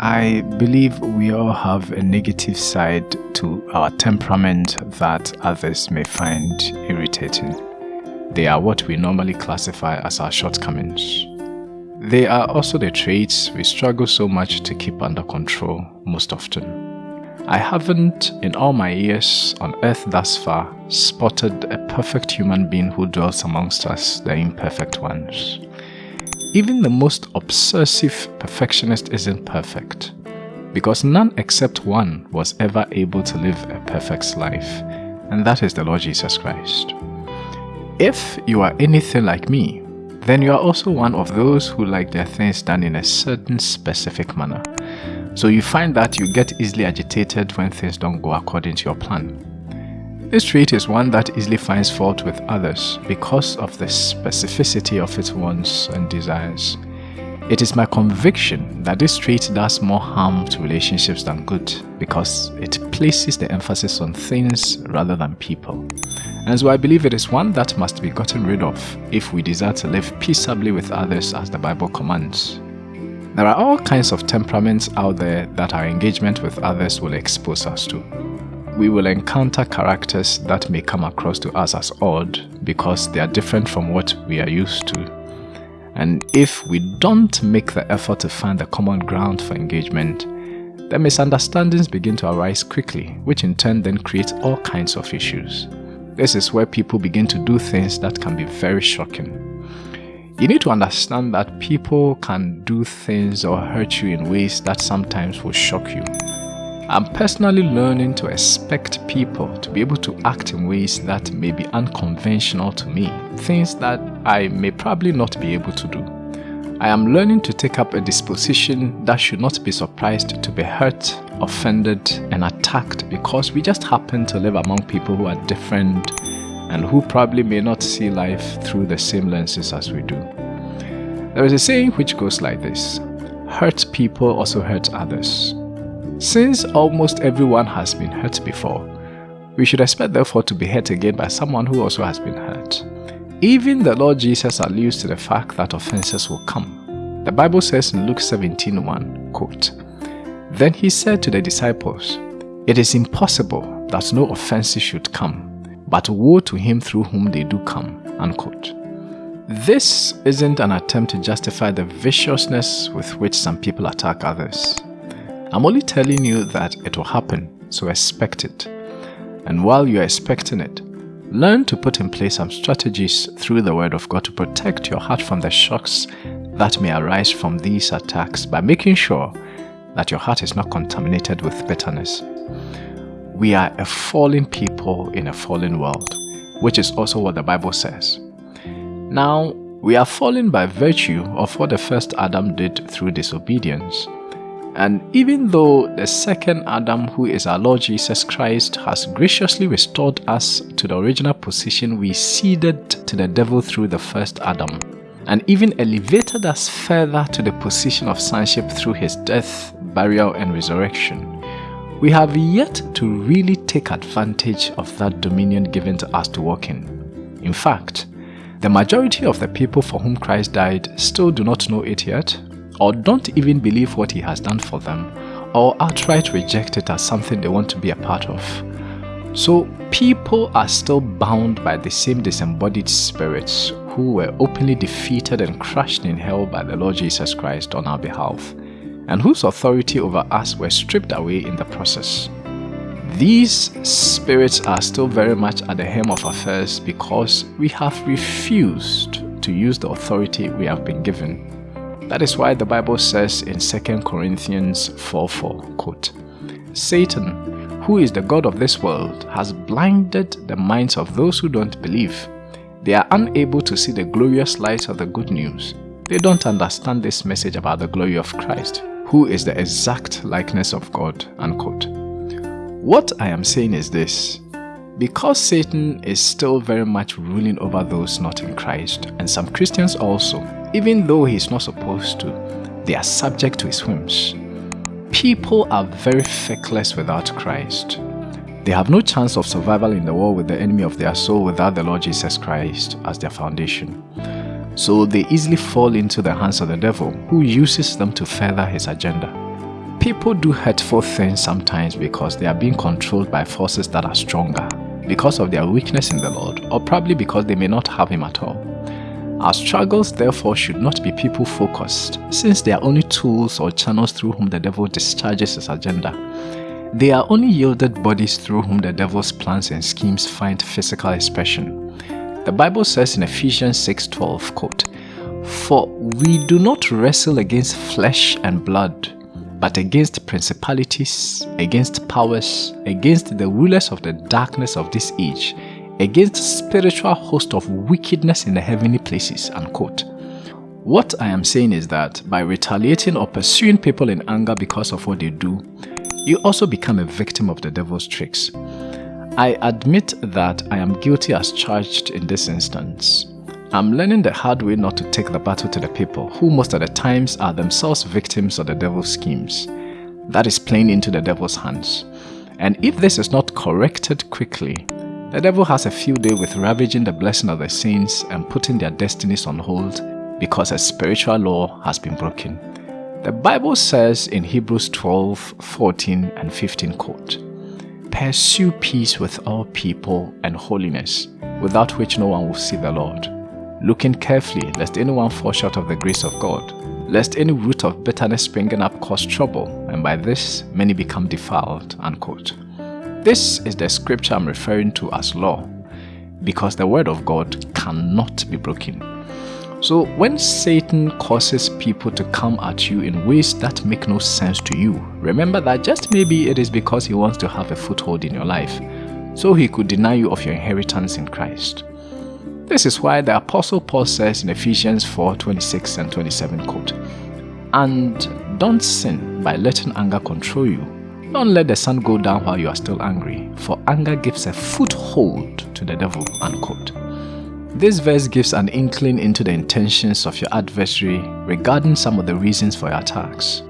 I believe we all have a negative side to our temperament that others may find irritating. They are what we normally classify as our shortcomings. They are also the traits we struggle so much to keep under control most often. I haven't, in all my years on earth thus far, spotted a perfect human being who dwells amongst us, the imperfect ones. Even the most obsessive perfectionist isn't perfect, because none except one was ever able to live a perfect life, and that is the Lord Jesus Christ. If you are anything like me, then you are also one of those who like their things done in a certain specific manner. So you find that you get easily agitated when things don't go according to your plan. This trait is one that easily finds fault with others because of the specificity of its wants and desires. It is my conviction that this trait does more harm to relationships than good because it places the emphasis on things rather than people. And so I believe it is one that must be gotten rid of if we desire to live peaceably with others as the Bible commands. There are all kinds of temperaments out there that our engagement with others will expose us to. We will encounter characters that may come across to us as odd because they are different from what we are used to. And if we don't make the effort to find the common ground for engagement, the misunderstandings begin to arise quickly, which in turn then creates all kinds of issues. This is where people begin to do things that can be very shocking you need to understand that people can do things or hurt you in ways that sometimes will shock you. I'm personally learning to expect people to be able to act in ways that may be unconventional to me, things that I may probably not be able to do. I am learning to take up a disposition that should not be surprised to be hurt, offended, and attacked because we just happen to live among people who are different and who probably may not see life through the same lenses as we do. There is a saying which goes like this Hurt people also hurt others. Since almost everyone has been hurt before, we should expect therefore to be hurt again by someone who also has been hurt. Even the Lord Jesus alludes to the fact that offenses will come. The Bible says in Luke 17:1, quote, Then he said to the disciples, It is impossible that no offenses should come, but woe to him through whom they do come. Unquote. This isn't an attempt to justify the viciousness with which some people attack others. I'm only telling you that it will happen, so expect it. And while you're expecting it, learn to put in place some strategies through the Word of God to protect your heart from the shocks that may arise from these attacks by making sure that your heart is not contaminated with bitterness. We are a fallen people in a fallen world, which is also what the Bible says. Now, we are fallen by virtue of what the first Adam did through disobedience. And even though the second Adam, who is our Lord Jesus Christ, has graciously restored us to the original position we ceded to the devil through the first Adam, and even elevated us further to the position of sonship through his death, burial, and resurrection, we have yet to really take advantage of that dominion given to us to walk in. In fact, the majority of the people for whom Christ died still do not know it yet, or don't even believe what he has done for them, or outright reject it as something they want to be a part of. So people are still bound by the same disembodied spirits who were openly defeated and crushed in hell by the Lord Jesus Christ on our behalf and whose authority over us were stripped away in the process. These spirits are still very much at the helm of affairs because we have refused to use the authority we have been given. That is why the Bible says in 2 Corinthians 4 4, quote, Satan, who is the God of this world, has blinded the minds of those who don't believe. They are unable to see the glorious light of the good news. They don't understand this message about the glory of Christ who is the exact likeness of God. Unquote. What I am saying is this. Because Satan is still very much ruling over those not in Christ, and some Christians also, even though he is not supposed to, they are subject to his whims. People are very feckless without Christ. They have no chance of survival in the war with the enemy of their soul without the Lord Jesus Christ as their foundation so they easily fall into the hands of the devil who uses them to further his agenda. People do hurtful things sometimes because they are being controlled by forces that are stronger, because of their weakness in the Lord, or probably because they may not have Him at all. Our struggles therefore should not be people focused, since they are only tools or channels through whom the devil discharges his agenda. They are only yielded bodies through whom the devil's plans and schemes find physical expression. The Bible says in Ephesians 6:12, quote, For we do not wrestle against flesh and blood, but against principalities, against powers, against the rulers of the darkness of this age, against spiritual host of wickedness in the heavenly places, unquote. What I am saying is that by retaliating or pursuing people in anger because of what they do, you also become a victim of the devil's tricks. I admit that I am guilty as charged in this instance. I'm learning the hard way not to take the battle to the people who most of the times are themselves victims of the devil's schemes. That is playing into the devil's hands. And if this is not corrected quickly, the devil has a field day with ravaging the blessing of the saints and putting their destinies on hold because a spiritual law has been broken. The Bible says in Hebrews 12, 14 and 15 quote, Pursue peace with all people and holiness, without which no one will see the Lord. Looking carefully lest anyone fall short of the grace of God, lest any root of bitterness springing up cause trouble, and by this many become defiled. Unquote. This is the scripture I'm referring to as law, because the word of God cannot be broken. So when Satan causes people to come at you in ways that make no sense to you, remember that just maybe it is because he wants to have a foothold in your life, so he could deny you of your inheritance in Christ. This is why the Apostle Paul says in Ephesians 4 26 and 27 quote, And don't sin by letting anger control you don't let the sun go down while you are still angry, for anger gives a foothold to the devil. Unquote. This verse gives an inkling into the intentions of your adversary regarding some of the reasons for your attacks.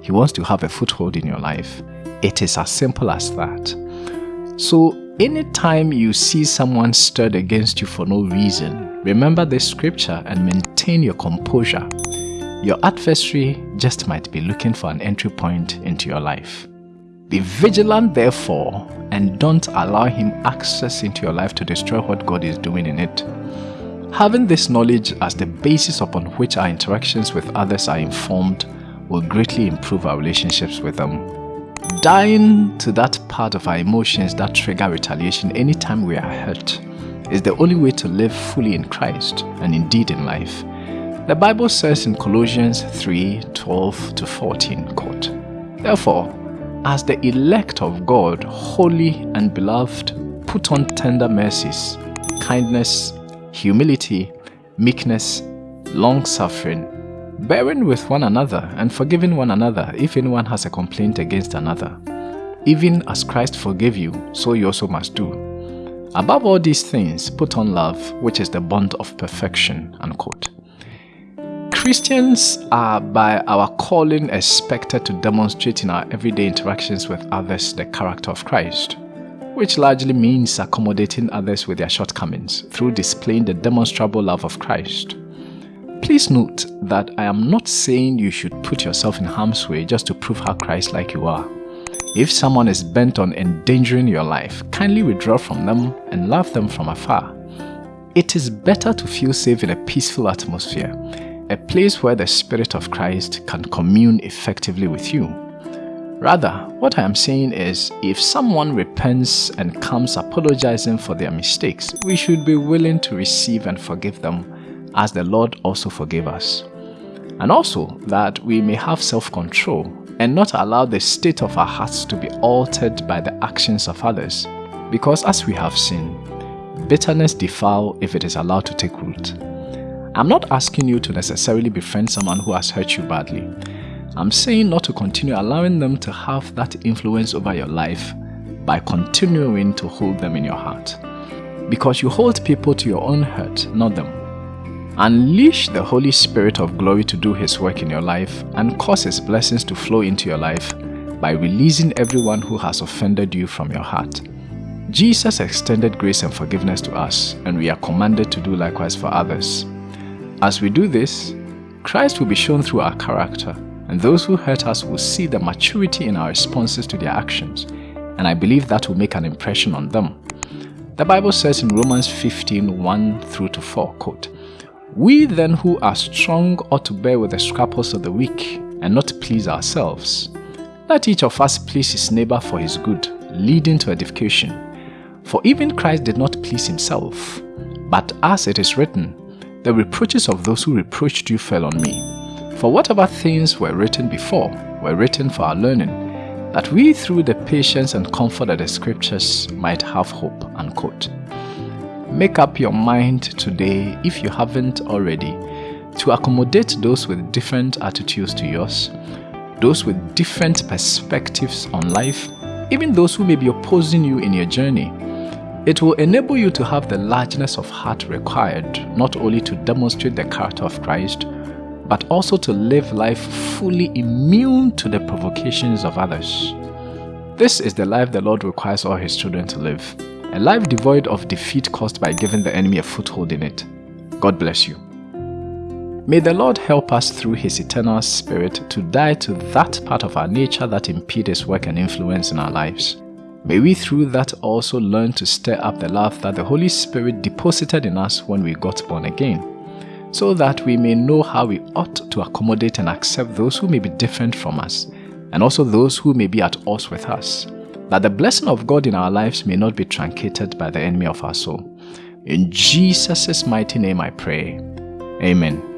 He wants to have a foothold in your life. It is as simple as that. So, anytime you see someone stirred against you for no reason, remember this scripture and maintain your composure. Your adversary just might be looking for an entry point into your life. Be vigilant, therefore, and don't allow him access into your life to destroy what God is doing in it. Having this knowledge as the basis upon which our interactions with others are informed will greatly improve our relationships with them. Dying to that part of our emotions that trigger retaliation anytime we are hurt is the only way to live fully in Christ and indeed in life. The Bible says in Colossians 3 12 to 14, quote, Therefore, as the elect of God, holy and beloved, put on tender mercies, kindness, humility, meekness, long suffering, bearing with one another and forgiving one another if anyone has a complaint against another. Even as Christ forgave you, so you also must do. Above all these things, put on love, which is the bond of perfection. Unquote. Christians are by our calling expected to demonstrate in our everyday interactions with others the character of Christ, which largely means accommodating others with their shortcomings through displaying the demonstrable love of Christ. Please note that I am not saying you should put yourself in harm's way just to prove how Christ-like you are. If someone is bent on endangering your life, kindly withdraw from them and love them from afar. It is better to feel safe in a peaceful atmosphere a place where the Spirit of Christ can commune effectively with you. Rather, what I am saying is, if someone repents and comes apologizing for their mistakes, we should be willing to receive and forgive them as the Lord also forgave us. And also that we may have self-control and not allow the state of our hearts to be altered by the actions of others. Because as we have seen, bitterness defile if it is allowed to take root. I'm not asking you to necessarily befriend someone who has hurt you badly. I'm saying not to continue allowing them to have that influence over your life by continuing to hold them in your heart. Because you hold people to your own hurt, not them. Unleash the Holy Spirit of glory to do His work in your life and cause His blessings to flow into your life by releasing everyone who has offended you from your heart. Jesus extended grace and forgiveness to us, and we are commanded to do likewise for others. As we do this, Christ will be shown through our character and those who hurt us will see the maturity in our responses to their actions, and I believe that will make an impression on them. The Bible says in Romans 15 1 through to 4, quote, We then who are strong ought to bear with the scruples of the weak and not please ourselves. Let each of us please his neighbor for his good, leading to edification. For even Christ did not please himself, but as it is written, The reproaches of those who reproached you fell on me. For whatever things were written before were written for our learning, that we through the patience and comfort of the scriptures might have hope. Unquote. Make up your mind today, if you haven't already, to accommodate those with different attitudes to yours, those with different perspectives on life, even those who may be opposing you in your journey. It will enable you to have the largeness of heart required not only to demonstrate the character of Christ, but also to live life fully immune to the provocations of others. This is the life the Lord requires all His children to live, a life devoid of defeat caused by giving the enemy a foothold in it. God bless you. May the Lord help us through His eternal Spirit to die to that part of our nature that impedes work and influence in our lives. May we through that also learn to stir up the love that the Holy Spirit deposited in us when we got born again so that we may know how we ought to accommodate and accept those who may be different from us, and also those who may be at odds with us, that the blessing of God in our lives may not be truncated by the enemy of our soul. In Jesus' mighty name I pray. Amen.